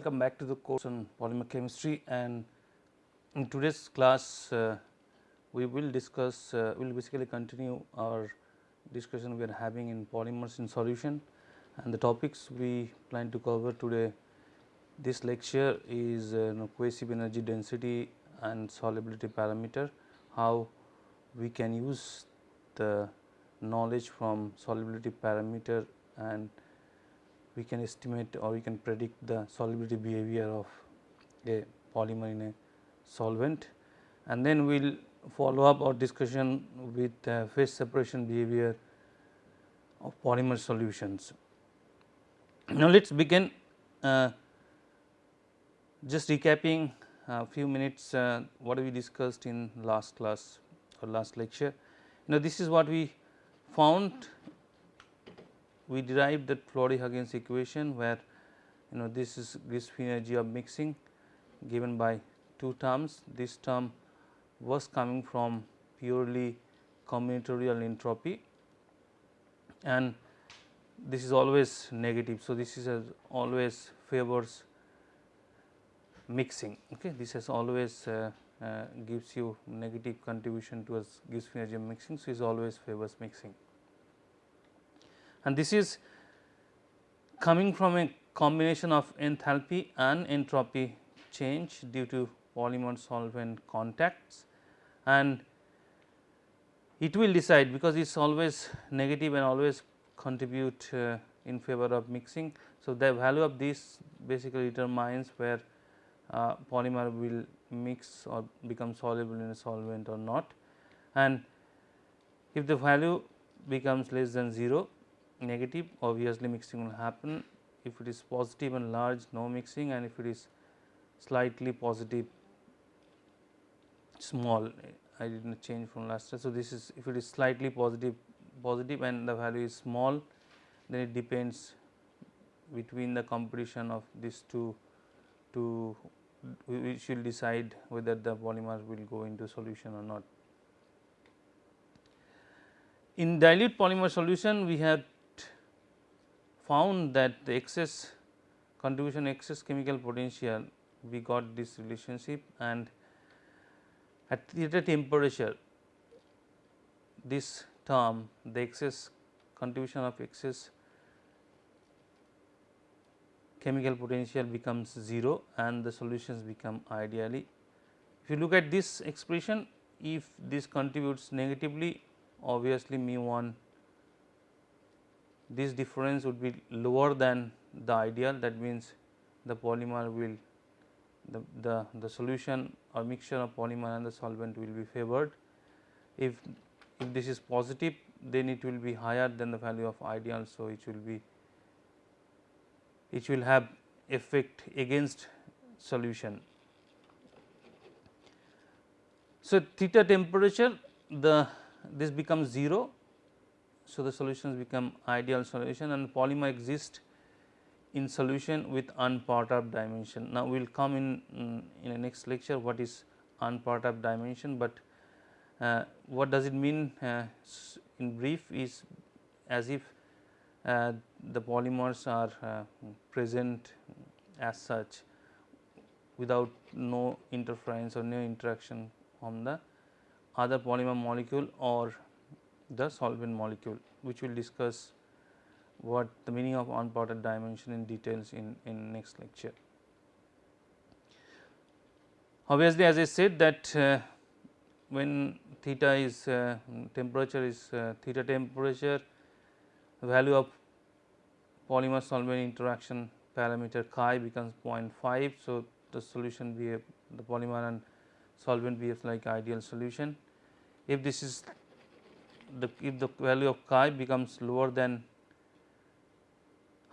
Welcome back to the course on polymer chemistry. And in today's class uh, we will discuss uh, we will basically continue our discussion we are having in polymers in solution. And the topics we plan to cover today this lecture is uh, you know, cohesive energy density and solubility parameter how we can use the knowledge from solubility parameter and we can estimate or we can predict the solubility behavior of a polymer in a solvent and then we will follow up our discussion with uh, phase separation behavior of polymer solutions. Now, let us begin uh, just recapping a few minutes uh, what we discussed in last class or last lecture. Now, this is what we found we derived that Flory-Huggins equation where you know this is Gibbs energy of mixing given by two terms. This term was coming from purely combinatorial entropy and this is always negative. So, this is always favors mixing okay this has always uh, uh, gives you negative contribution towards free energy of mixing. So, is always favors mixing and this is coming from a combination of enthalpy and entropy change due to polymer solvent contacts and it will decide because it is always negative and always contribute uh, in favor of mixing. So, the value of this basically determines where uh, polymer will mix or become soluble in a solvent or not and if the value becomes less than 0 negative obviously mixing will happen if it is positive and large no mixing and if it is slightly positive small I did not change from last time. So, this is if it is slightly positive positive and the value is small then it depends between the competition of these two to we should decide whether the polymer will go into solution or not. In dilute polymer solution we have found that the excess contribution excess chemical potential we got this relationship and at theta temperature this term the excess contribution of excess chemical potential becomes 0 and the solutions become ideally. If you look at this expression if this contributes negatively obviously mu 1 this difference would be lower than the ideal that means the polymer will the, the, the solution or mixture of polymer and the solvent will be favored. If, if this is positive then it will be higher than the value of ideal. So, it will be it will have effect against solution. So, theta temperature the this becomes 0 so, the solutions become ideal solution and polymer exist in solution with unperturbed dimension. Now, we will come in mm, in the next lecture what is unperturbed dimension, but uh, what does it mean uh, in brief is as if uh, the polymers are uh, present as such without no interference or no interaction from the other polymer molecule or the solvent molecule which we will discuss what the meaning of unperturbed dimension in details in, in next lecture. Obviously, as I said that uh, when theta is uh, temperature is uh, theta temperature value of polymer solvent interaction parameter chi becomes 0.5. So, the solution behave the polymer and solvent behaves like ideal solution. If this is the if the value of chi becomes lower than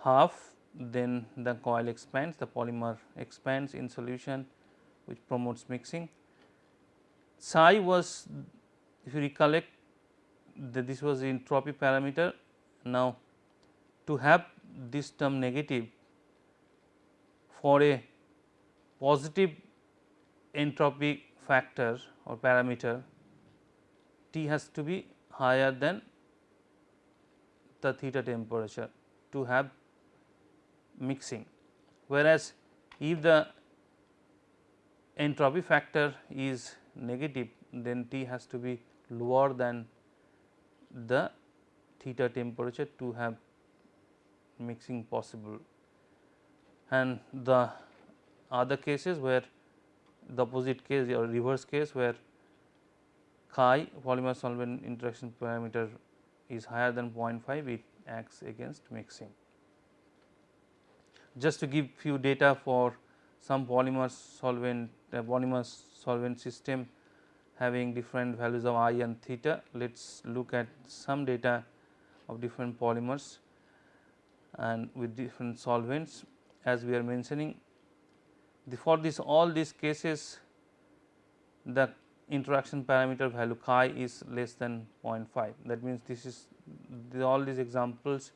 half then the coil expands the polymer expands in solution which promotes mixing. Psi was if you recollect that this was the entropy parameter. Now, to have this term negative for a positive entropy factor or parameter T has to be higher than the theta temperature to have mixing. Whereas, If the entropy factor is negative then T has to be lower than the theta temperature to have mixing possible and the other cases where the opposite case or reverse case where chi polymer solvent interaction parameter is higher than 0.5 it acts against mixing. Just to give few data for some polymer solvent uh, polymer solvent system having different values of i and theta. Let us look at some data of different polymers and with different solvents as we are mentioning. The, for this all these cases the interaction parameter value chi is less than 0.5 that means this is the, all these examples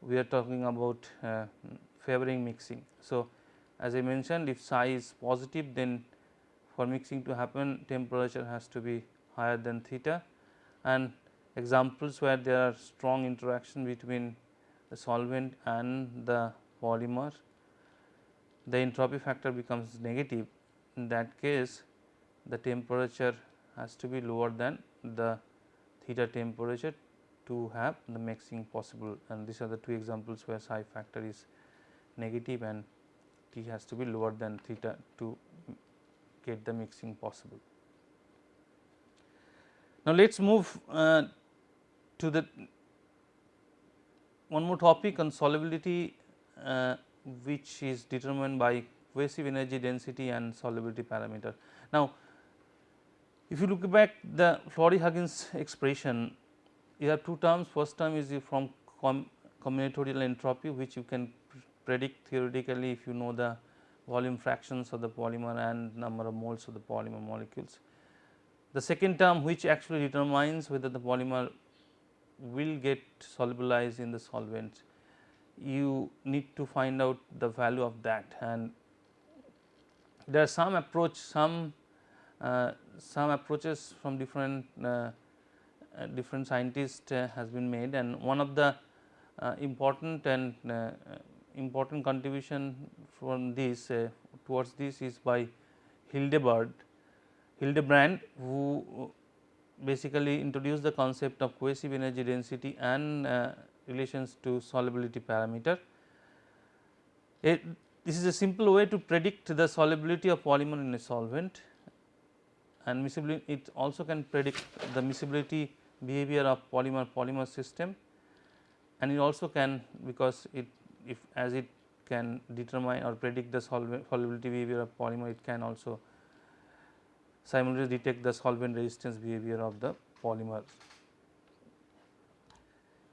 we are talking about uh, favoring mixing. So, as I mentioned if psi is positive then for mixing to happen temperature has to be higher than theta. And examples where there are strong interaction between the solvent and the polymer the entropy factor becomes negative. In that case the temperature has to be lower than the theta temperature to have the mixing possible and these are the two examples where psi factor is negative and T has to be lower than theta to get the mixing possible. Now, let us move uh, to the one more topic on solubility uh, which is determined by cohesive energy density and solubility parameter. Now, if you look back the Flory-Huggins expression you have two terms first term is from com combinatorial entropy which you can predict theoretically if you know the volume fractions of the polymer and number of moles of the polymer molecules. The second term which actually determines whether the polymer will get solubilized in the solvents, you need to find out the value of that and there are some approach some uh, some approaches from different uh, uh, different scientists uh, has been made and one of the important and important contribution from this towards this is by Hildebrandt, Hildebrand who basically introduced the concept of cohesive energy density and uh, relations to solubility parameter. It, this is a simple way to predict the solubility of polymer in a solvent and it also can predict the miscibility behavior of polymer polymer system and it also can because it if as it can determine or predict the solubility behavior of polymer it can also simultaneously detect the solvent resistance behavior of the polymer.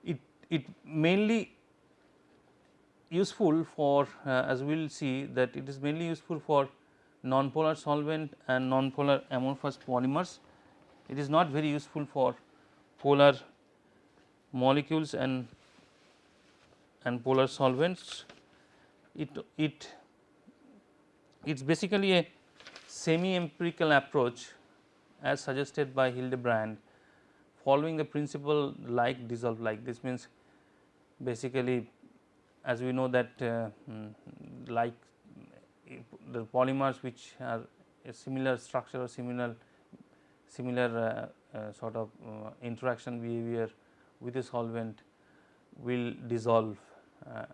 It, it mainly useful for uh, as we will see that it is mainly useful for nonpolar solvent and nonpolar amorphous polymers. It is not very useful for polar molecules and and polar solvents. It it it is basically a semi empirical approach as suggested by Hildebrand following the principle like dissolve like this means basically as we know that uh, mm, like the polymers which are a similar structure or similar similar uh, uh, sort of uh, interaction behavior with a solvent will dissolve uh,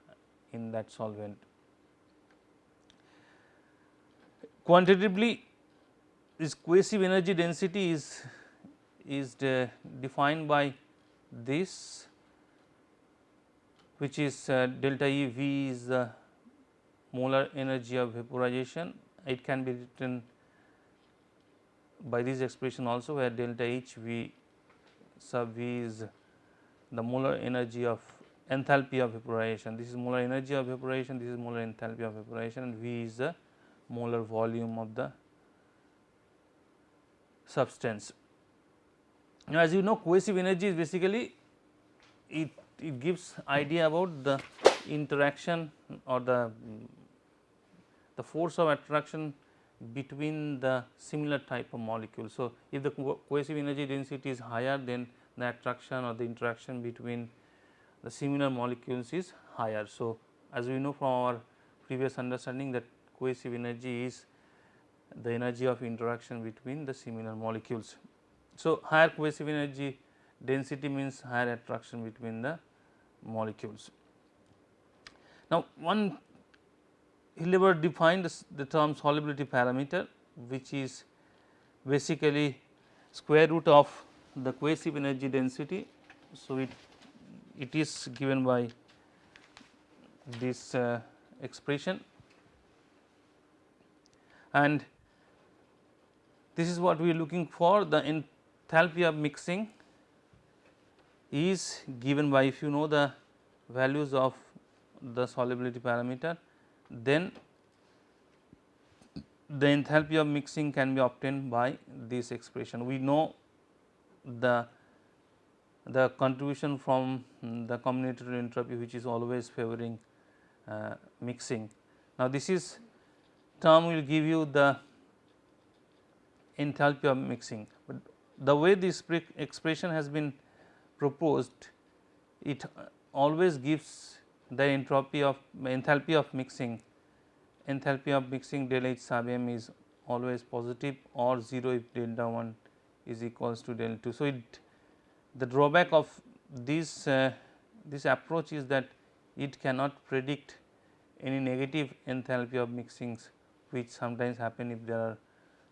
in that solvent. Quantitatively this cohesive energy density is is de defined by this which is uh, delta E V is the molar energy of vaporization. It can be written by this expression also where delta H V sub V is the molar energy of enthalpy of vaporization. This is molar energy of vaporization, this is molar enthalpy of evaporation and V is the molar volume of the substance. Now, as you know cohesive energy is basically it, it gives idea about the interaction or the the force of attraction between the similar type of molecule. So, if the cohesive energy density is higher then the attraction or the interaction between the similar molecules is higher. So, as we know from our previous understanding that cohesive energy is the energy of interaction between the similar molecules. So, higher cohesive energy density means higher attraction between the molecules. Now, one Hildebrand defined the term solubility parameter which is basically square root of the cohesive energy density. So, it it is given by this uh, expression and this is what we are looking for the enthalpy of mixing is given by if you know the values of the solubility parameter then the enthalpy of mixing can be obtained by this expression. We know the the contribution from the combinatorial entropy which is always favoring uh, mixing. Now, this is term will give you the enthalpy of mixing, but the way this expression has been proposed it always gives the entropy of enthalpy of mixing enthalpy of mixing del H sub m is always positive or 0 if delta 1 is equals to delta 2. So, it the drawback of this uh, this approach is that it cannot predict any negative enthalpy of mixings which sometimes happen if there are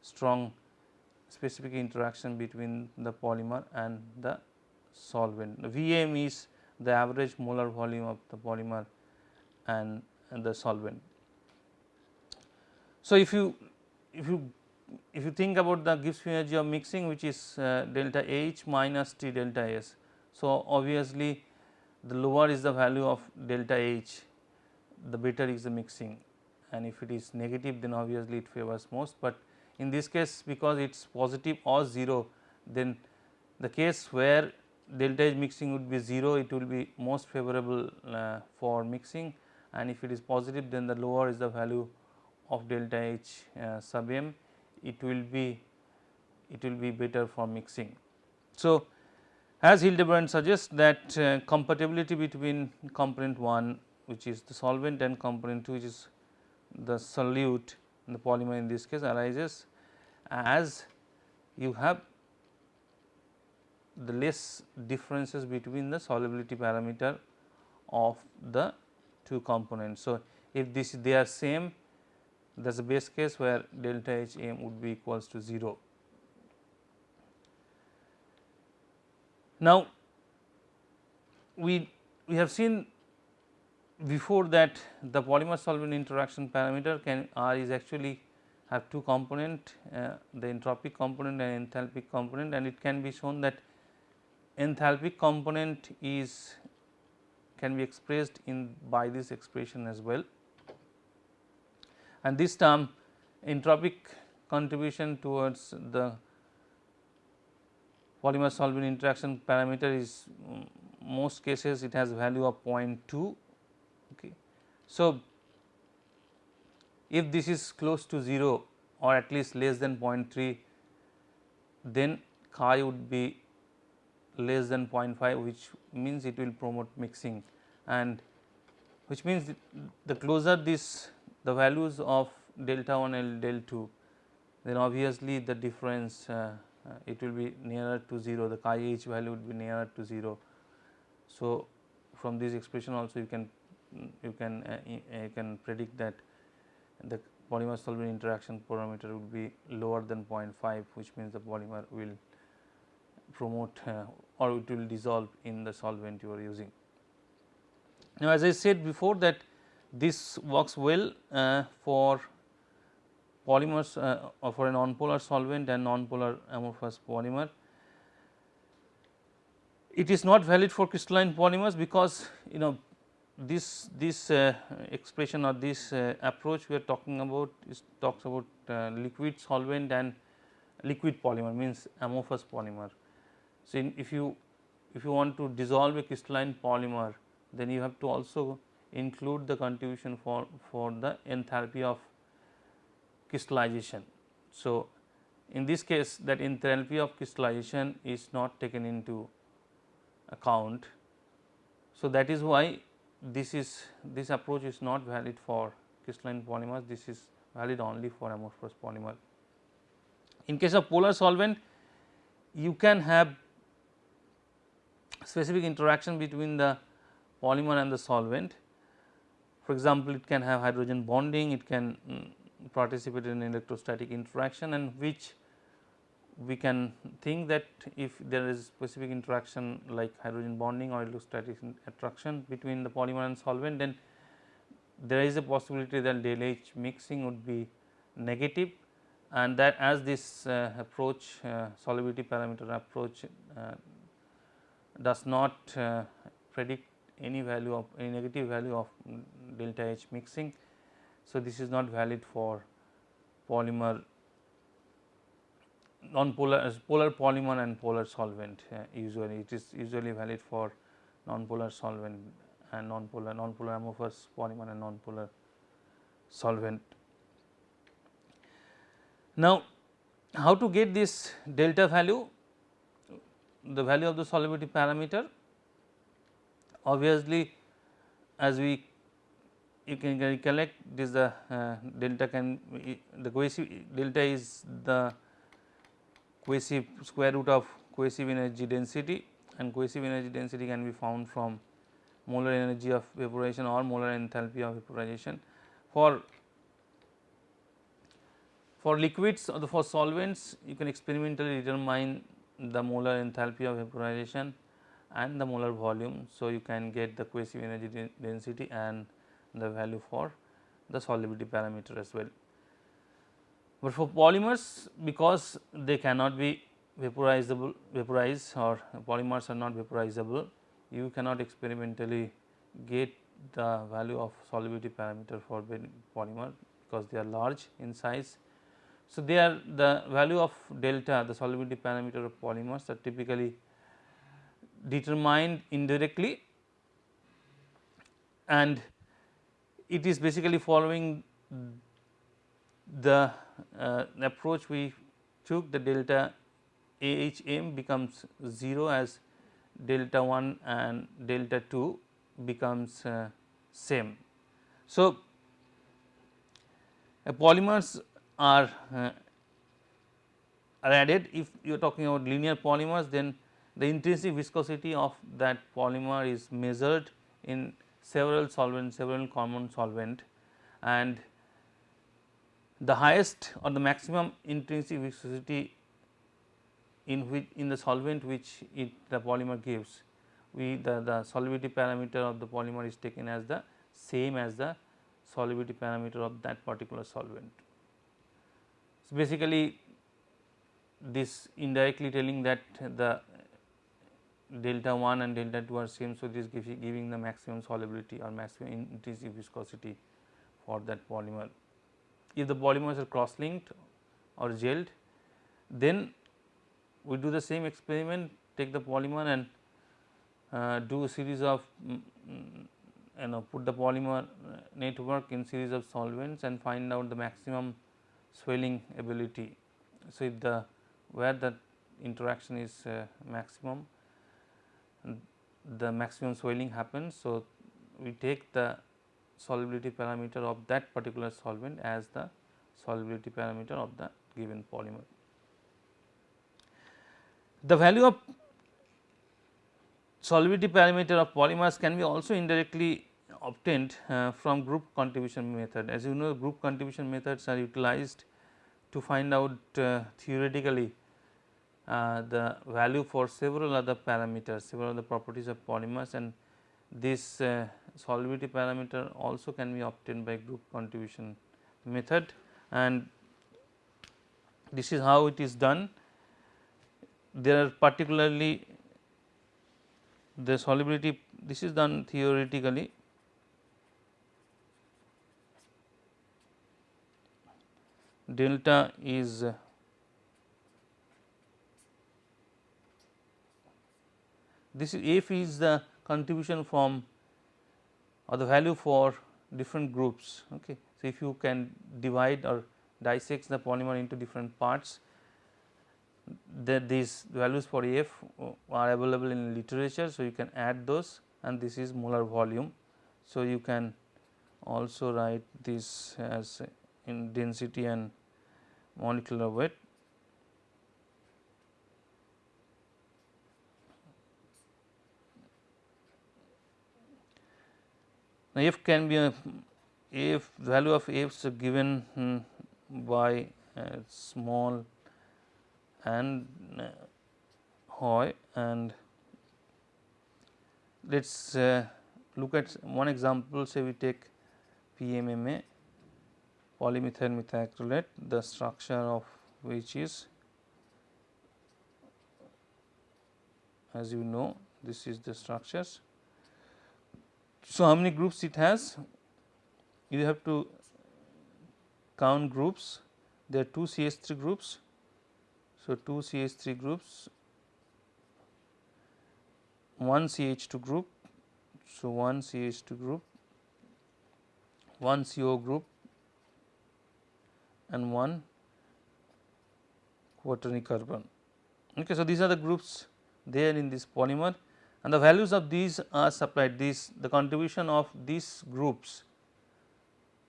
strong specific interaction between the polymer and the solvent. Vm is the average molar volume of the polymer and, and the solvent. So, if you if you if you think about the Gibbs free energy of mixing which is uh, delta H minus T delta S. So, obviously the lower is the value of delta H the better is the mixing and if it is negative then obviously it favors most, but in this case because it is positive or 0 then the case where delta H mixing would be 0 it will be most favorable uh, for mixing and if it is positive then the lower is the value of delta H uh, sub m it will be it will be better for mixing. So, as Hildebrand suggests that uh, compatibility between component 1 which is the solvent and component 2 which is the solute the polymer in this case arises as you have the less differences between the solubility parameter of the two components. So, if this they are same that is the base case where delta H m would be equals to 0. Now, we we have seen before that the polymer solvent interaction parameter can R is actually have two component uh, the entropic component and enthalpic component and it can be shown that enthalpic component is can be expressed in by this expression as well and this term entropic contribution towards the polymer solvent interaction parameter is um, most cases it has value of 0.2 okay. So, if this is close to 0 or at least less than 0.3 then chi would be less than 0.5 which means it will promote mixing and which means the closer this the values of delta 1 and del 2 then obviously the difference uh, uh, it will be nearer to 0 the chi h value would be nearer to 0. So, from this expression also you can you can uh, you can predict that the polymer solvent interaction parameter would be lower than 0.5 which means the polymer will promote uh, or it will dissolve in the solvent you are using. Now, as I said before that this works well uh, for polymers uh, or for a non-polar solvent and non-polar amorphous polymer. It is not valid for crystalline polymers because you know this this uh, expression or this uh, approach we are talking about is talks about uh, liquid solvent and liquid polymer means amorphous polymer. So, if you if you want to dissolve a crystalline polymer then you have to also include the contribution for, for the enthalpy of crystallization. So, in this case that enthalpy of crystallization is not taken into account. So, that is why this is this approach is not valid for crystalline polymers this is valid only for amorphous polymer. In case of polar solvent you can have specific interaction between the polymer and the solvent. For example, it can have hydrogen bonding, it can um, participate in electrostatic interaction and which we can think that if there is specific interaction like hydrogen bonding or electrostatic attraction between the polymer and solvent then there is a possibility that del H mixing would be negative and that as this uh, approach uh, solubility parameter approach uh, does not uh, predict any value of any negative value of delta H mixing. So, this is not valid for polymer non-polar polar polymer and polar solvent uh, usually it is usually valid for non-polar solvent and non-polar non-polar amorphous polymer and non-polar solvent. Now, how to get this delta value the value of the solubility parameter obviously as we you can recollect this the uh, delta can the cohesive delta is the cohesive square root of cohesive energy density and cohesive energy density can be found from molar energy of vaporization or molar enthalpy of vaporization. For for liquids or the for solvents you can experimentally determine the molar enthalpy of vaporization and the molar volume. So, you can get the cohesive energy density and the value for the solubility parameter as well. But for polymers because they cannot be vaporizable vaporized or polymers are not vaporizable you cannot experimentally get the value of solubility parameter for polymer because they are large in size. So, they are the value of delta the solubility parameter of polymers are typically determined indirectly and it is basically following the uh, approach we took the delta AHM becomes 0 as delta 1 and delta 2 becomes uh, same. So, uh, polymers are, uh, are added if you are talking about linear polymers then the intrinsic viscosity of that polymer is measured in several solvents several common solvent and the highest or the maximum intrinsic viscosity in which in the solvent which it the polymer gives we the, the solubility parameter of the polymer is taken as the same as the solubility parameter of that particular solvent. So, basically this indirectly telling that the delta 1 and delta 2 are same. So, this gives giving the maximum solubility or maximum intrinsic viscosity for that polymer. If the polymers are cross linked or gelled then we do the same experiment take the polymer and uh, do a series of mm, you know put the polymer uh, network in series of solvents and find out the maximum swelling ability. So, if the where the interaction is uh, maximum the maximum swelling happens. So, we take the solubility parameter of that particular solvent as the solubility parameter of the given polymer. The value of solubility parameter of polymers can be also indirectly obtained uh, from group contribution method. As you know group contribution methods are utilized to find out uh, theoretically uh, the value for several other parameters, several other properties of polymers and this solubility parameter also can be obtained by group contribution method and this is how it is done. There are particularly the solubility this is done theoretically delta is this is f is the contribution from or the value for different groups. Okay. So, if you can divide or dissect the polymer into different parts that these values for F are available in literature. So, you can add those and this is molar volume. So, you can also write this as in density and molecular weight. Now, f can be a if value of f is given um, by uh, small and uh, Hoy and let us uh, look at one example say we take PMMA polymethyl methacrylate the structure of which is as you know this is the structures. So, how many groups it has you have to count groups there are 2 CH3 groups. So, 2 CH3 groups 1 CH2 group. So, 1 CH2 group, 1 CO group and 1 quaternary carbon. Okay, so, these are the groups there in this polymer and the values of these are supplied these the contribution of these groups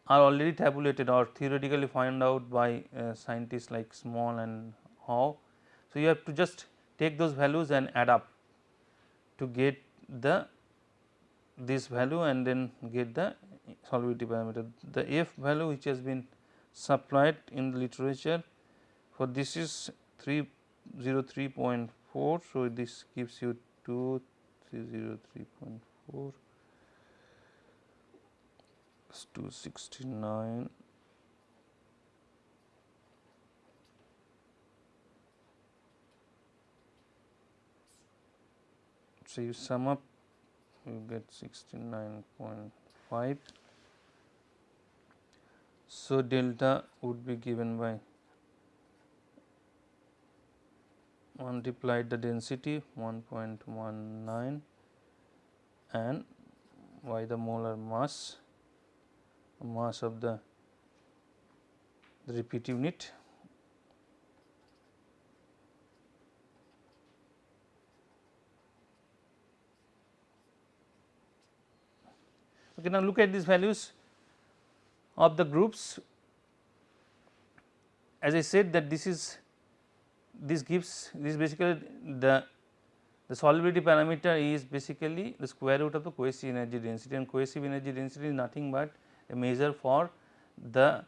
are already tabulated or theoretically found out by uh, scientists like Small and Hoy. So, you have to just take those values and add up to get the this value and then get the solubility parameter. The F value which has been supplied in the literature for this is 303.4. So, this gives you 2303.4 269 So, you sum up you get 69.5. So, delta would be given by multiplied the density 1.19 and by the molar mass mass of the, the repeat unit. Okay, now look at these values of the groups. As I said that this is this gives this basically the the solubility parameter is basically the square root of the cohesive energy density and cohesive energy density is nothing but a measure for the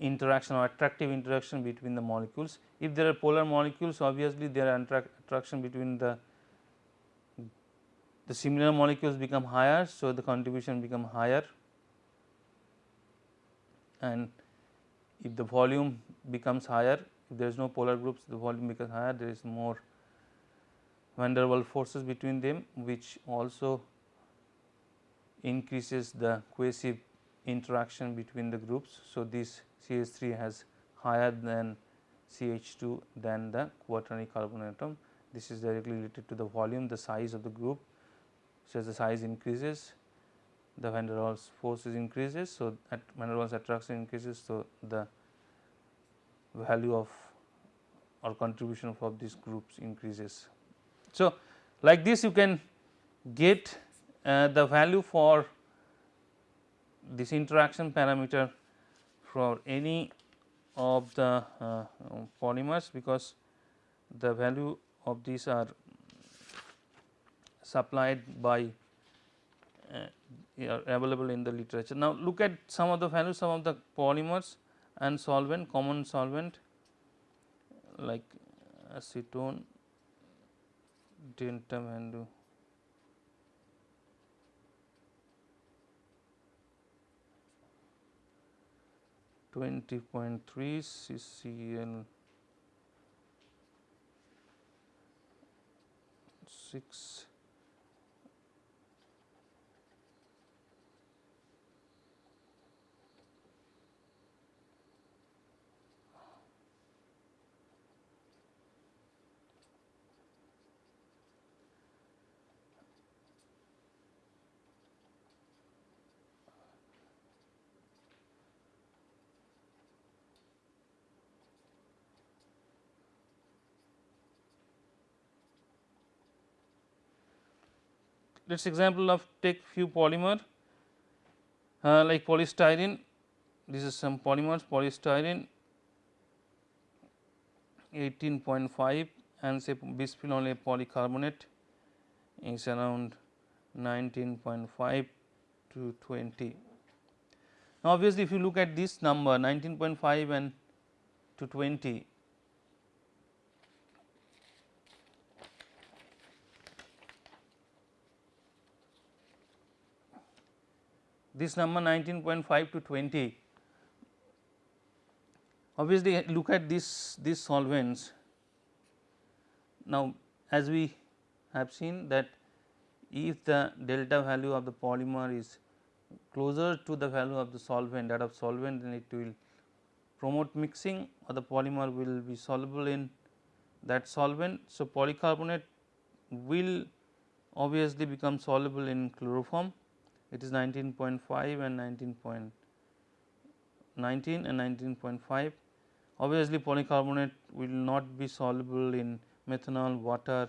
interaction or attractive interaction between the molecules. If there are polar molecules obviously there are attraction between the the similar molecules become higher. So, the contribution become higher and if the volume becomes higher if there is no polar groups the volume becomes higher there is more van der Waals forces between them which also increases the cohesive interaction between the groups. So, this CH3 has higher than CH2 than the quaternary carbon atom. This is directly related to the volume, the size of the group so, as the size increases the van der Waals forces increases. So, at van der Waals attraction increases. So, the value of or contribution of these groups increases. So, like this you can get uh, the value for this interaction parameter for any of the uh, polymers because the value of these are supplied by uh, available in the literature. Now, look at some of the values some of the polymers and solvent common solvent like acetone, dentamando, twenty point three CCl six let us example of take few polymer uh, like polystyrene this is some polymers polystyrene 18.5 and say bisphenol A polycarbonate is around 19.5 to 20. Now, obviously, if you look at this number 19.5 and to 20 this number 19.5 to 20 obviously look at this these solvents. Now as we have seen that if the delta value of the polymer is closer to the value of the solvent that of solvent then it will promote mixing or the polymer will be soluble in that solvent. So, polycarbonate will obviously become soluble in chloroform it is 19.5 and 19.19 and 19.5. Obviously, polycarbonate will not be soluble in methanol, water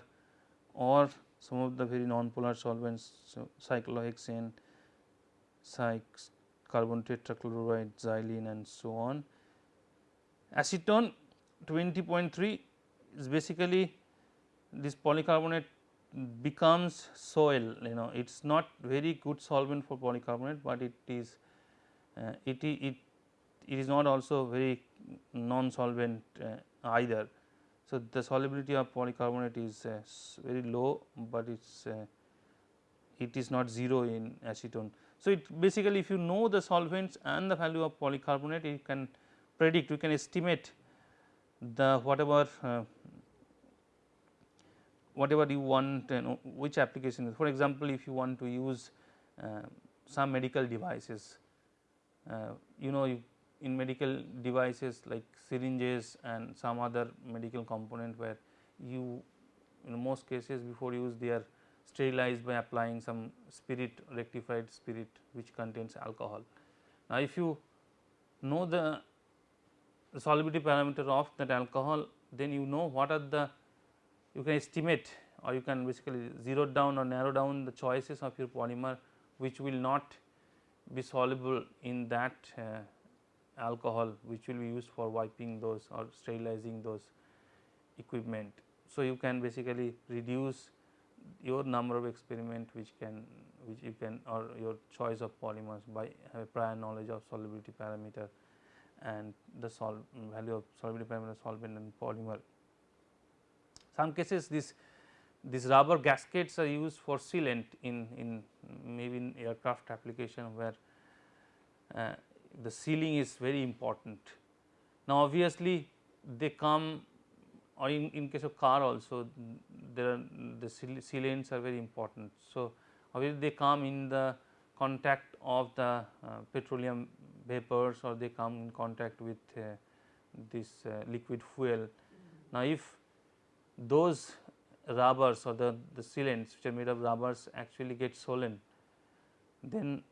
or some of the very non-polar solvents, so cyclohexane, cyc carbon tetrachloride, xylene and so on. Acetone 20.3 is basically this polycarbonate becomes soil you know it is not very good solvent for polycarbonate, but it is uh, it, it it is not also very non solvent uh, either. So, the solubility of polycarbonate is uh, very low, but it is uh, it is not 0 in acetone. So, it basically if you know the solvents and the value of polycarbonate you can predict you can estimate the whatever uh, whatever you want you know which application for example, if you want to use uh, some medical devices uh, you know you in medical devices like syringes and some other medical component where you in most cases before use they are sterilized by applying some spirit rectified spirit which contains alcohol. Now, if you know the solubility parameter of that alcohol then you know what are the you can estimate or you can basically zero down or narrow down the choices of your polymer which will not be soluble in that uh, alcohol which will be used for wiping those or sterilizing those equipment. So, you can basically reduce your number of experiment which can which you can or your choice of polymers by a prior knowledge of solubility parameter and the sol value of solubility parameter solvent and polymer some cases this these rubber gaskets are used for sealant in, in maybe in aircraft application where uh, the sealing is very important. Now obviously they come or in, in case of car also there are the sealants are very important. So obviously they come in the contact of the uh, petroleum vapors or they come in contact with uh, this uh, liquid fuel. Now if those rubbers or the, the sealants which are made of rubbers actually get swollen, then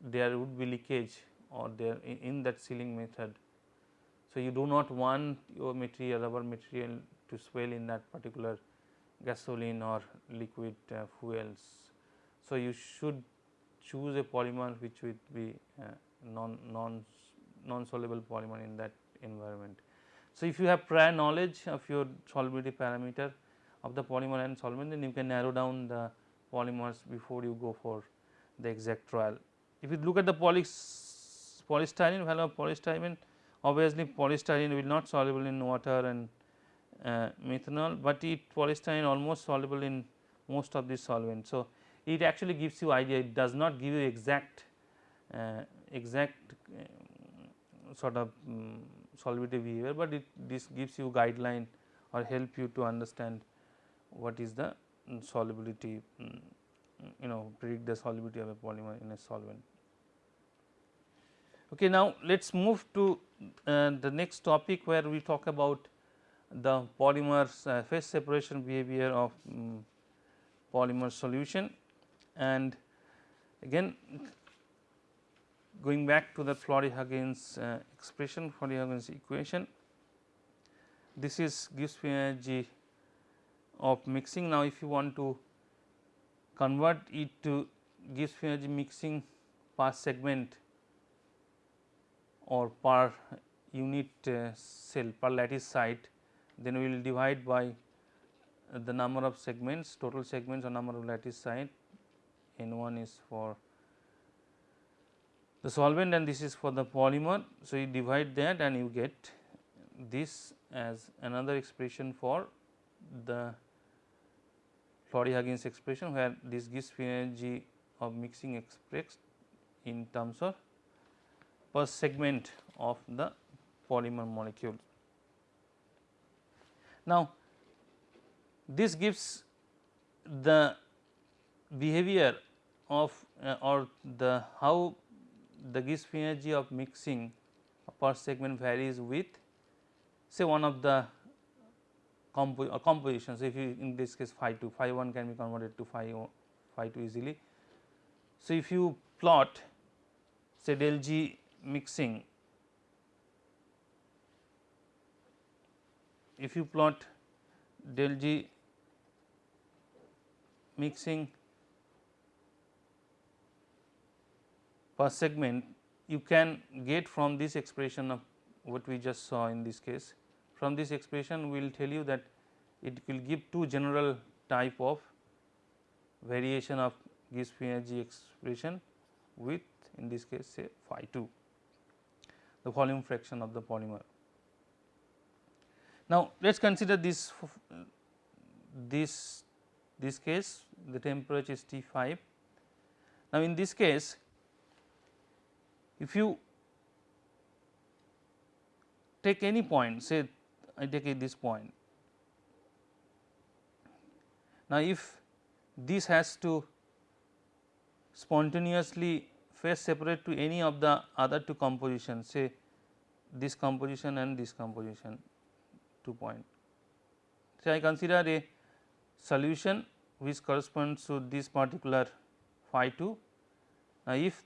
there would be leakage or there in, in that sealing method. So, you do not want your material rubber material to swell in that particular gasoline or liquid uh, fuels. So, you should choose a polymer which would be uh, non non non soluble polymer in that environment. So, if you have prior knowledge of your solubility parameter of the polymer and solvent then you can narrow down the polymers before you go for the exact trial. If you look at the poly polystyrene value of polystyrene obviously polystyrene will not soluble in water and uh, methanol, but it polystyrene almost soluble in most of these solvents. So, it actually gives you idea it does not give you exact uh, exact uh, sort of um, solubility behavior, but it this gives you guideline or help you to understand what is the solubility um, you know predict the solubility of a polymer in a solvent. Okay, now let us move to uh, the next topic where we talk about the polymers uh, phase separation behavior of um, polymer solution and again going back to the Flory-Huggins uh, expression Flory-Huggins equation. This is Gibbs energy of mixing. Now, if you want to convert it to Gibbs energy mixing per segment or per unit uh, cell per lattice site then we will divide by the number of segments total segments or number of lattice site n 1 is for the solvent and this is for the polymer. So, you divide that and you get this as another expression for the Flory-Huggins expression where this gives free energy of mixing expressed in terms of per segment of the polymer molecule. Now, this gives the behavior of uh, or the how the Gibbs free energy of mixing per segment varies with say one of the compo uh, compositions if you in this case phi 2 phi 1 can be converted to phi phi 2 easily. So, if you plot say del G mixing if you plot del G mixing per segment you can get from this expression of what we just saw in this case. From this expression we will tell you that it will give two general type of variation of Gibbs free energy expression with in this case say phi 2 the volume fraction of the polymer. Now, let us consider this this this case the temperature is T 5. Now, in this case if you take any point say I take this point. Now, if this has to spontaneously phase separate to any of the other two compositions say this composition and this composition two point. So, I consider a solution which corresponds to this particular phi 2. Now, if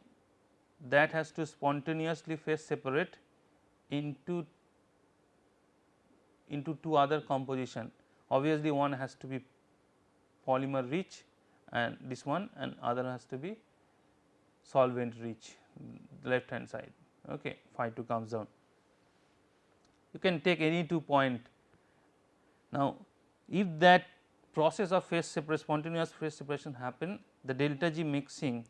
that has to spontaneously phase separate into into two other composition. Obviously one has to be polymer rich and this one and other has to be solvent rich left hand side. Okay phi 2 comes down. You can take any two point. Now if that process of phase separation spontaneous phase separation happen the delta g mixing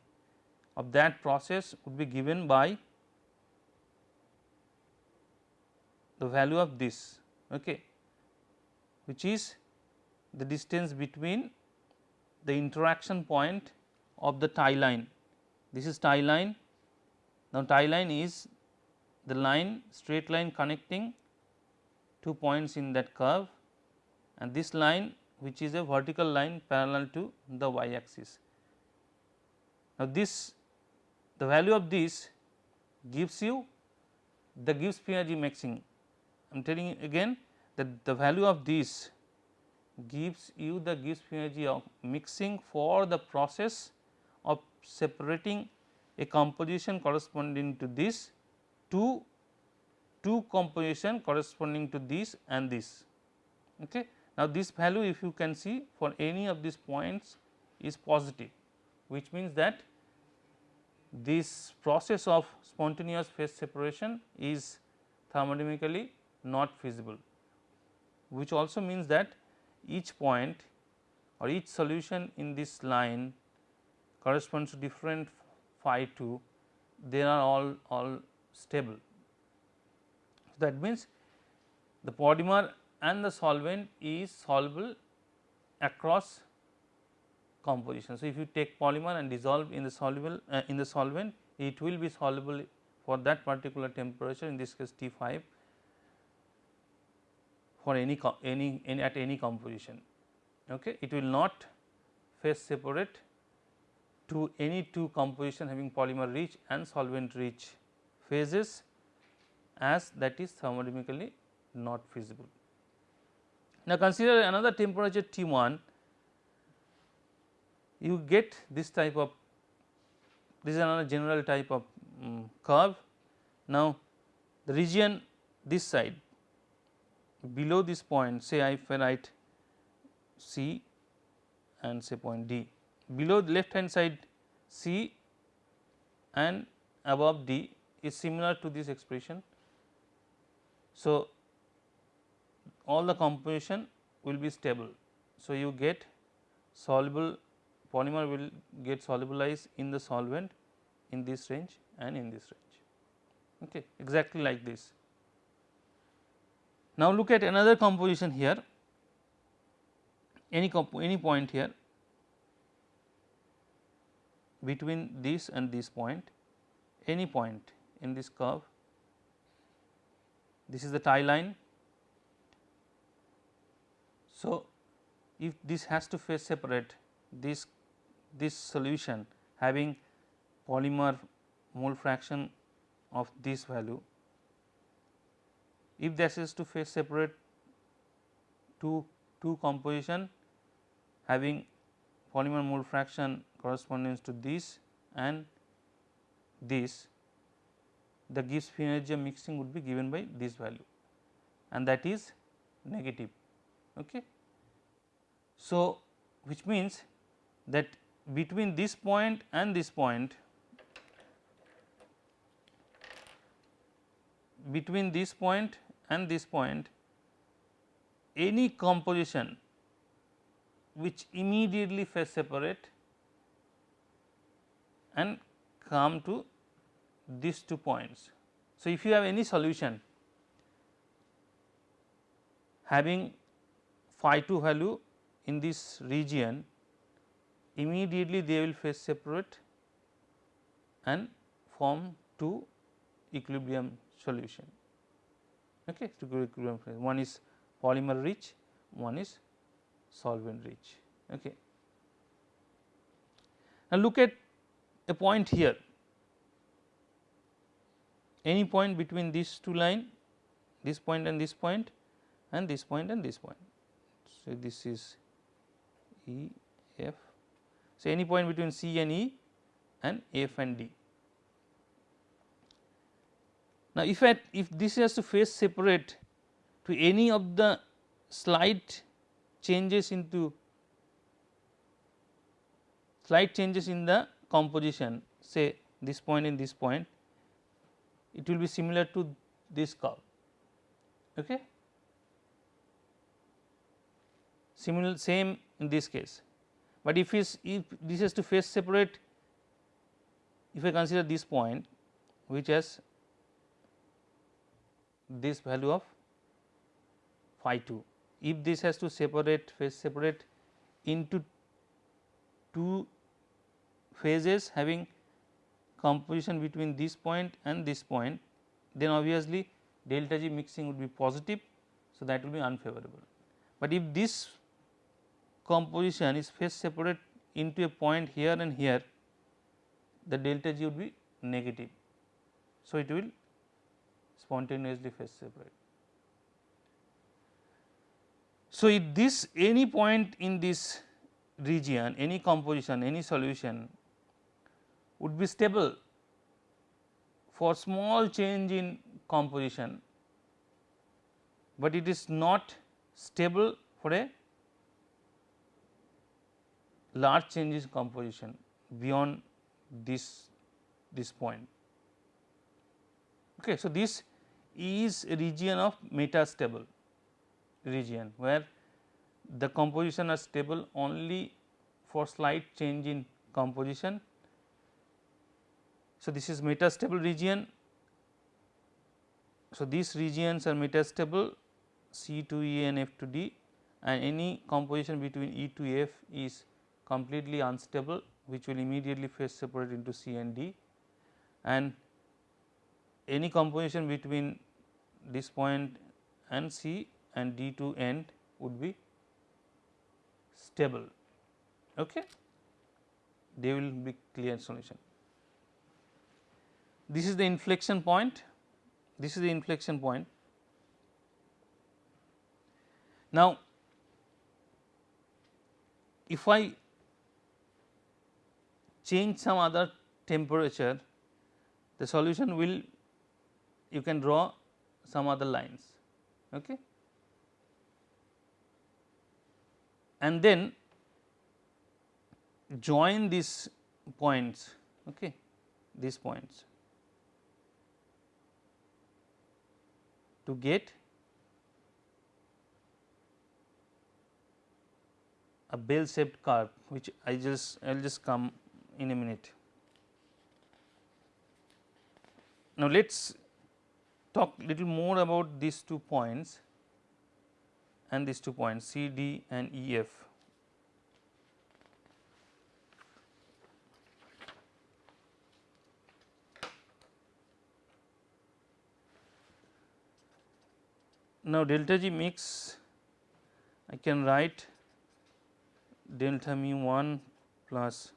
of that process would be given by the value of this okay, which is the distance between the interaction point of the tie line. This is tie line. Now, tie line is the line straight line connecting two points in that curve and this line which is a vertical line parallel to the y axis. Now, this the value of this gives you the Gibbs energy mixing. I am telling you again that the value of this gives you the Gibbs energy of mixing for the process of separating a composition corresponding to this to two composition corresponding to this and this. Okay. Now, this value if you can see for any of these points is positive which means that this process of spontaneous phase separation is thermodynamically not feasible which also means that each point or each solution in this line corresponds to different phi 2 they are all all stable. That means, the polymer and the solvent is soluble across composition. So, if you take polymer and dissolve in the soluble uh, in the solvent it will be soluble for that particular temperature in this case T 5 for any any, any at any composition. Okay. It will not phase separate to any two composition having polymer rich and solvent rich phases as that is thermodynamically not feasible. Now, consider another temperature T 1 you get this type of this is another general type of um, curve. Now, the region this side below this point say if I write C and say point D below the left hand side C and above D is similar to this expression. So, all the composition will be stable. So, you get soluble polymer will get solubilized in the solvent in this range and in this range okay, exactly like this. Now, look at another composition here any any point here between this and this point any point in this curve this is the tie line. So, if this has to phase separate this this solution having polymer mole fraction of this value if this is to phase separate two two composition having polymer mole fraction corresponds to this and this the Gibbs free energy mixing would be given by this value and that is negative. Okay. So, which means that between this point and this point between this point and this point any composition which immediately phase separate and come to these two points. So, if you have any solution having phi 2 value in this region immediately they will phase separate and form two equilibrium solution. Okay, to equilibrium. One is polymer rich, one is solvent rich. Okay. Now, look at a point here any point between these two line this point and this point and this point and this point. So, this is E F. So, any point between C and E and F and D. Now, if at if this has to phase separate to any of the slight changes into slight changes in the composition say this point and this point it will be similar to this curve. Okay. Similar same in this case, but if is if this has to phase separate if I consider this point which has this value of phi 2 if this has to separate phase separate into two phases having composition between this point and this point then obviously delta G mixing would be positive. So, that will be unfavorable. But if this composition is phase separate into a point here and here the delta G would be negative. So, it will spontaneously phase separate. So, if this any point in this region any composition any solution would be stable for small change in composition, but it is not stable for a large changes in composition beyond this this point. Okay, so, this is a region of metastable region where the composition are stable only for slight change in composition so, this is metastable region. So, these regions are metastable C to E and F to D and any composition between E to F is completely unstable which will immediately phase separate into C and D and any composition between this point and C and D to end would be stable. Okay. They will be clear solution this is the inflection point, this is the inflection point. Now, if I change some other temperature, the solution will you can draw some other lines. Okay. And then join these points, okay, these points to get a bell shaped curve which I just I will just come in a minute. Now, let us talk little more about these two points and these two points C D and E F. Now, delta G mix I can write delta mu 1 plus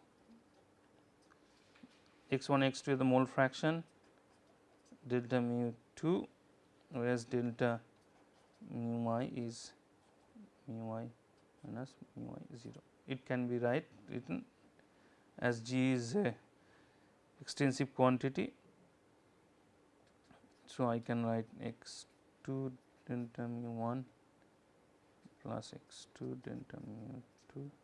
x 1 x 2 is the mole fraction delta mu 2 whereas delta mu y is mu y minus mu y 0. It can be right written as G is a extensive quantity. So, I can write x 2 delta mu 1 plus x 2 delta mu 2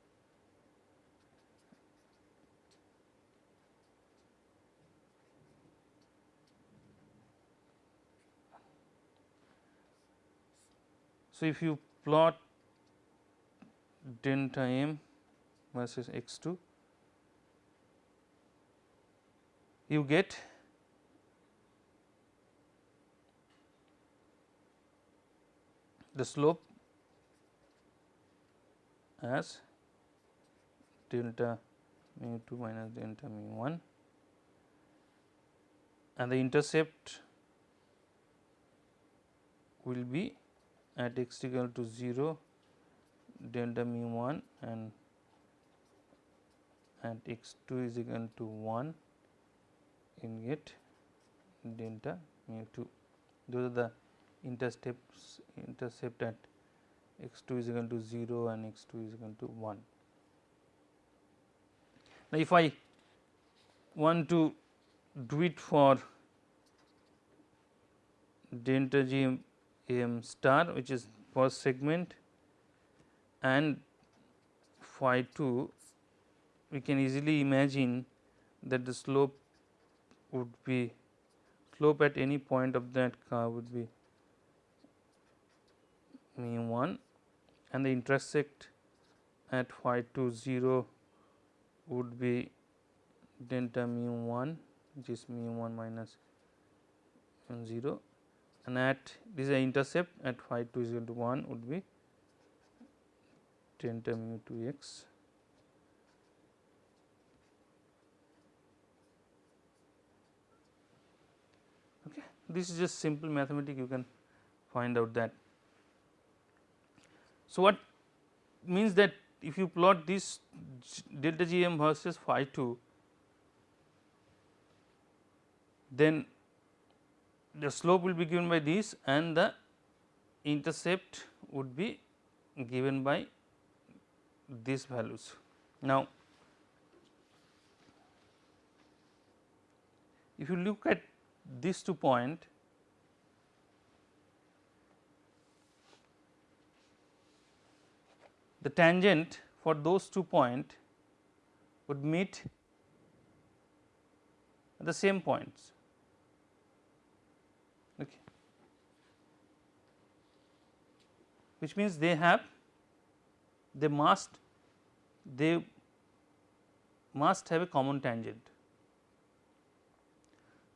So, if you plot delta m versus x 2 you get the slope as delta mu 2 minus delta mu 1 and the intercept will be at x equal to 0 delta mu 1 and at x 2 is equal to 1 in get delta mu 2 those are the intercepts intercept at x 2 is equal to 0 and x 2 is equal to 1. Now, if I want to do it for delta g m star which is first segment and phi 2 we can easily imagine that the slope would be slope at any point of that curve would be mu 1 and the intersect at phi 2 0 would be delta mu 1 which is mu 1 minus 0 and at this is intercept at phi 2 is equal to 1 would be delta mu 2 x. Okay this is just simple mathematics you can find out that. So, what means that if you plot this delta g m versus phi 2 then the slope will be given by this and the intercept would be given by these values. Now, if you look at these two point the tangent for those two point would meet the same points. Okay. Which means they have they must they must have a common tangent.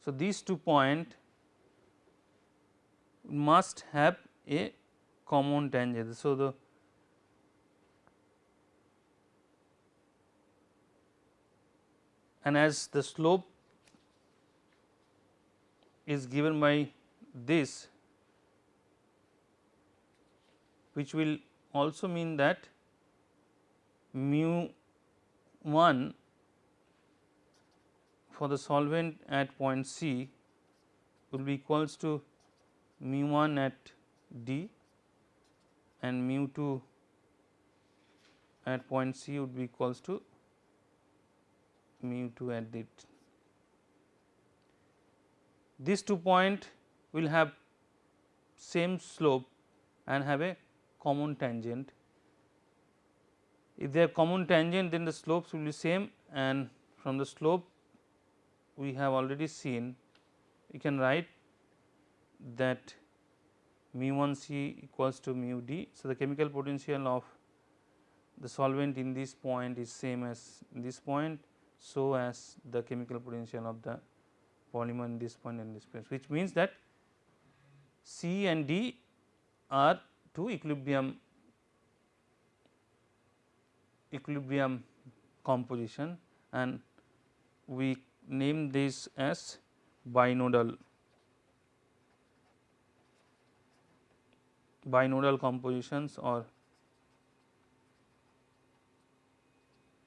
So, these two point must have a common tangent. So, the and as the slope is given by this which will also mean that mu 1 for the solvent at point C will be equals to mu 1 at D and mu 2 at point C would be equals to mu 2 at D. These two point will have same slope and have a common tangent. If they are common tangent then the slopes will be same and from the slope we have already seen you can write that mu 1 C equals to mu d. So, the chemical potential of the solvent in this point is same as this point. So, as the chemical potential of the polymer in this point and this point which means that C and D are two equilibrium equilibrium composition and we name this as binodal binodal compositions or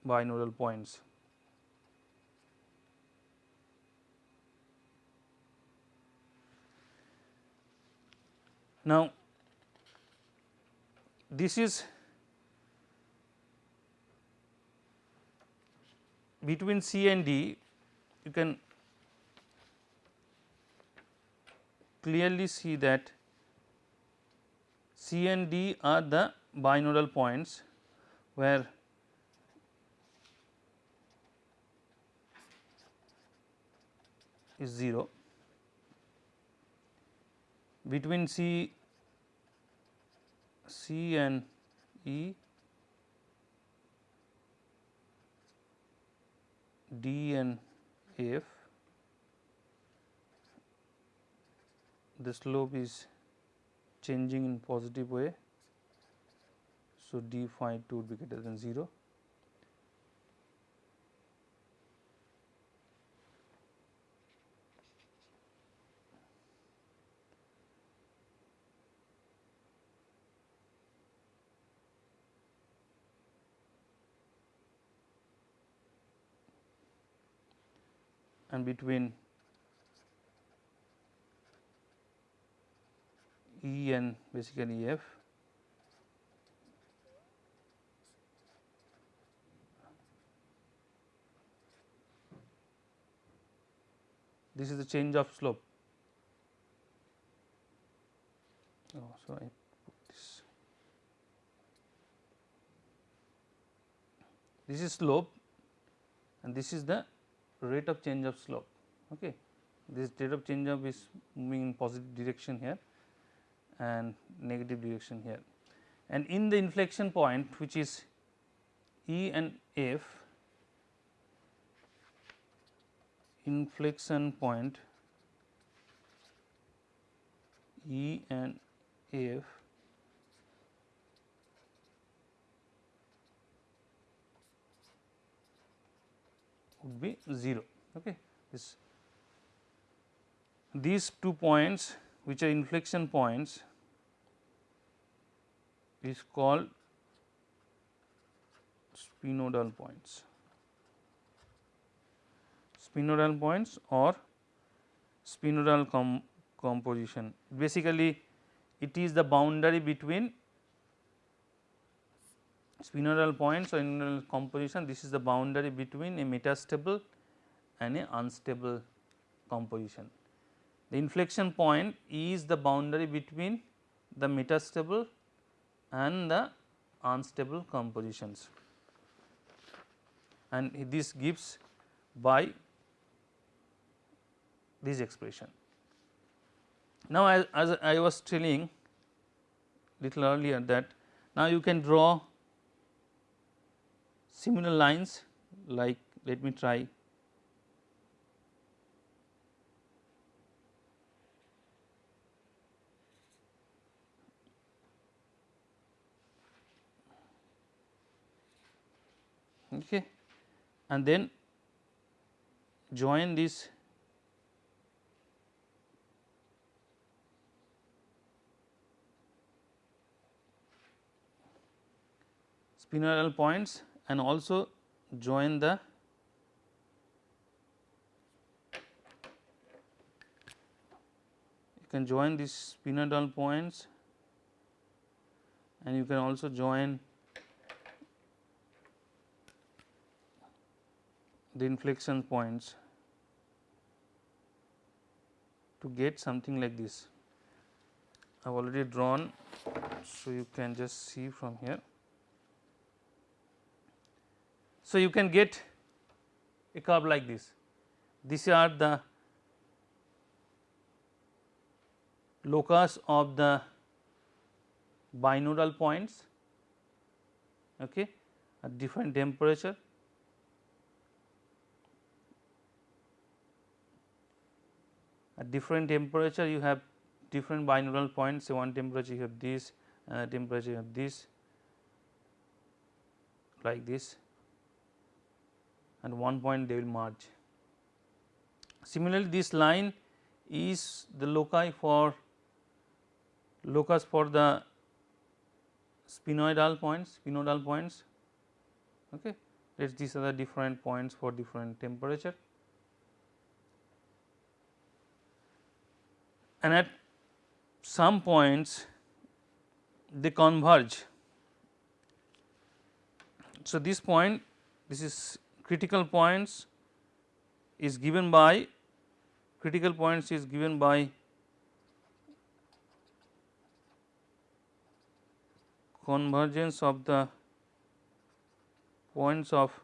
binodal points. Now, this is between C and D. You can clearly see that C and D are the binodal points where is 0 between C C and E D and F the slope is changing in positive way. So, d phi 2 would be greater than 0. And between E and basically F. This is the change of slope. Oh, so I. This is slope and this is the rate of change of slope. Okay. This rate of change of is moving in positive direction here and negative direction here. And in the inflection point which is E and F, inflection point E and F would be 0. Okay. This these two points which are inflection points is called spinodal points. Spinodal points or spinodal com composition. Basically, it is the boundary between spinodal points or spinodal composition. This is the boundary between a metastable and a unstable composition. The inflection point is the boundary between the metastable and the unstable compositions and this gives by this expression. Now, as, as I was telling little earlier that now you can draw similar lines like let me try. Okay. And then join this spinodal points and also join the you can join these spinodal points and you can also join the inflection points to get something like this. I have already drawn, so you can just see from here. So, you can get a curve like this. These are the locus of the binodal points okay, at different temperature. At different temperature you have different binodal points say one temperature you have this another temperature you have this like this and one point they will merge. Similarly, this line is the loci for locus for the spinodal points spinodal points okay? Let these are the different points for different temperature. And at some points they converge. So this point this is critical points is given by critical points is given by convergence of the points of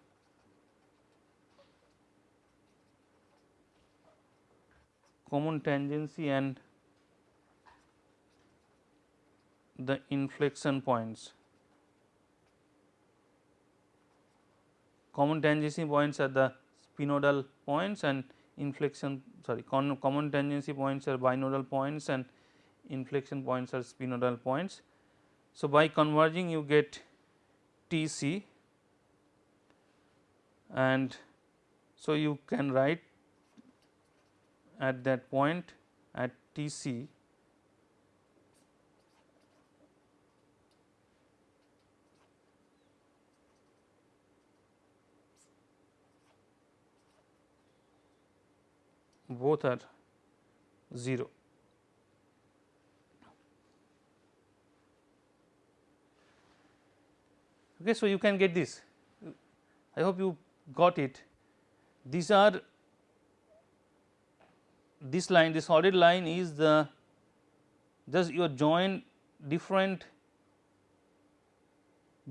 common tangency and the inflection points. Common tangency points are the spinodal points and inflection sorry common tangency points are binodal points and inflection points are spinodal points. So, by converging you get T c and so you can write at that point at T c both are 0. Okay, so, you can get this I hope you got it these are this line the solid line is the just your join different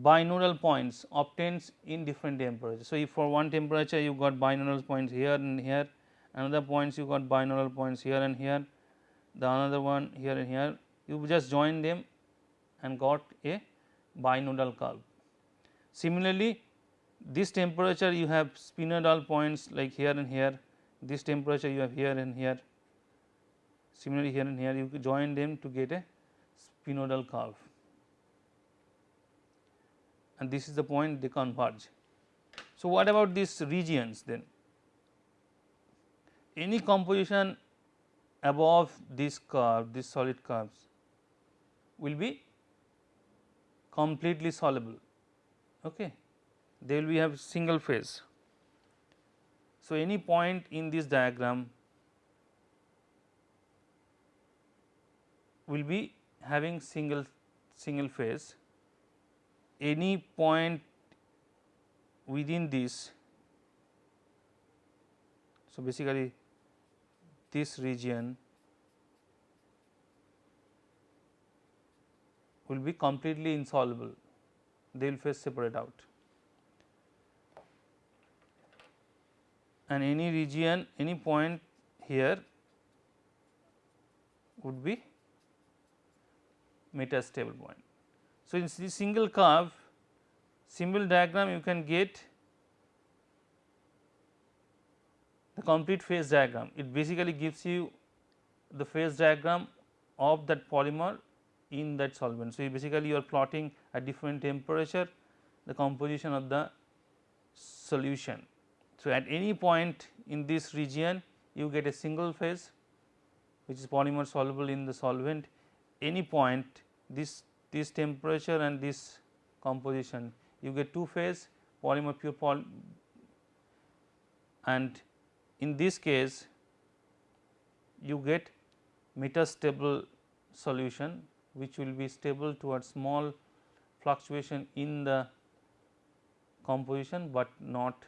binodal points obtains in different temperatures. So, if for one temperature you got binodal points here and here another points you got binodal points here and here. The another one here and here. You just join them and got a binodal curve. Similarly, this temperature you have spinodal points like here and here. This temperature you have here and here. Similarly here and here you join them to get a spinodal curve and this is the point they converge. So, what about these regions then any composition above this curve this solid curves will be completely soluble okay? They will be have single phase. So any point in this diagram will be having single single phase. Any point within this so basically this region will be completely insoluble, they will phase separate out. And any region, any point here would be metastable point. So, in this single curve, symbol diagram you can get the complete phase diagram. It basically gives you the phase diagram of that polymer in that solvent. So, you basically you are plotting at different temperature the composition of the solution. So, at any point in this region you get a single phase which is polymer soluble in the solvent any point this this temperature and this composition you get two phase polymer pure poly and in this case you get metastable solution which will be stable towards small fluctuation in the composition, but not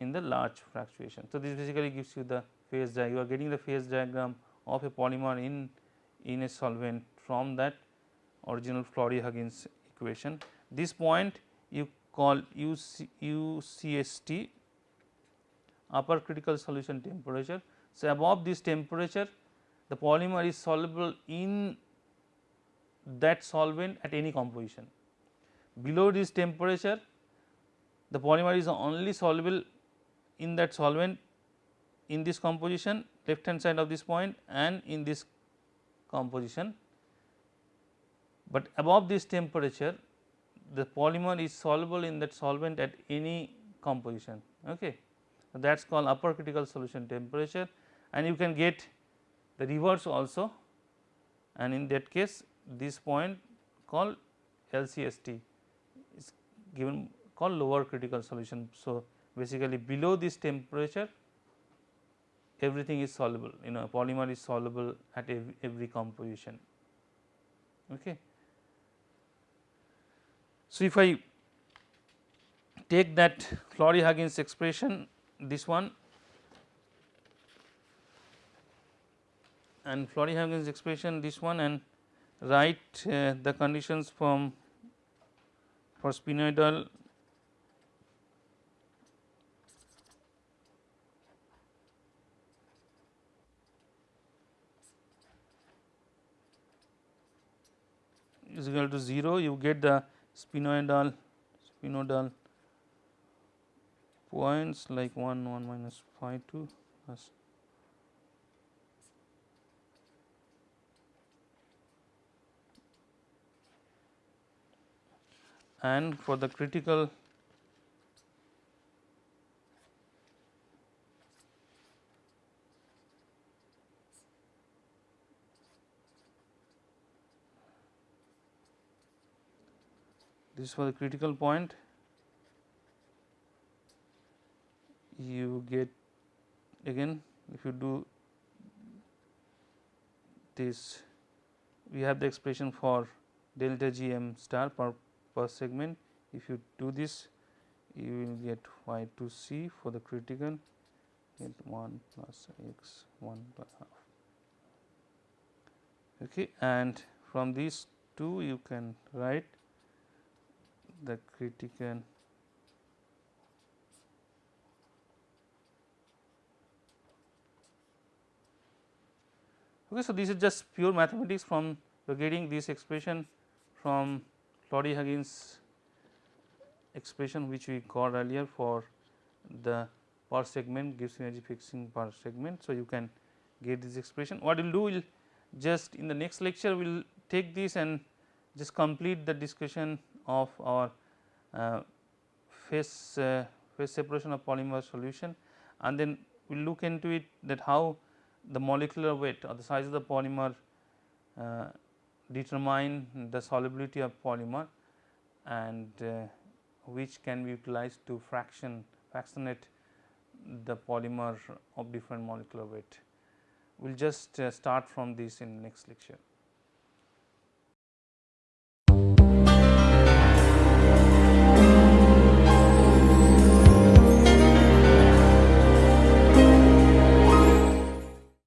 in the large fluctuation. So, this basically gives you the phase diagram you are getting the phase diagram of a polymer in in a solvent from that original Flory-Huggins equation. This point you call UC, UCST upper critical solution temperature. So, above this temperature the polymer is soluble in that solvent at any composition. Below this temperature the polymer is only soluble in that solvent in this composition left hand side of this point and in this composition, but above this temperature the polymer is soluble in that solvent at any composition. Okay. That is called upper critical solution temperature and you can get the reverse also and in that case this point called LCST is given called lower critical solution. So, basically below this temperature everything is soluble you know polymer is soluble at every, every composition. Okay. So, if I take that Flory-Huggins expression this one. And Flory-Huggins expression this one and write uh, the conditions from for spinodal is equal to 0 you get the spinodal spinodal points like 1 1 minus phi 2 plus and for the critical this is for the critical point you get again. If you do this we have the expression for delta g m star per per segment. If you do this you will get y 2 c for the critical. Get 1 plus x 1 by half. Okay and from these two you can write the critical okay so this is just pure mathematics from getting this expression from Flory-Huggins expression which we got earlier for the per segment Gibbs energy fixing per segment. So, you can get this expression what we will do we will just in the next lecture we will take this and just complete the discussion of our uh, phase uh, phase separation of polymer solution and then we will look into it that how the molecular weight or the size of the polymer uh, determine the solubility of polymer and uh, which can be utilized to fraction fractionate the polymer of different molecular weight. We will just uh, start from this in next lecture.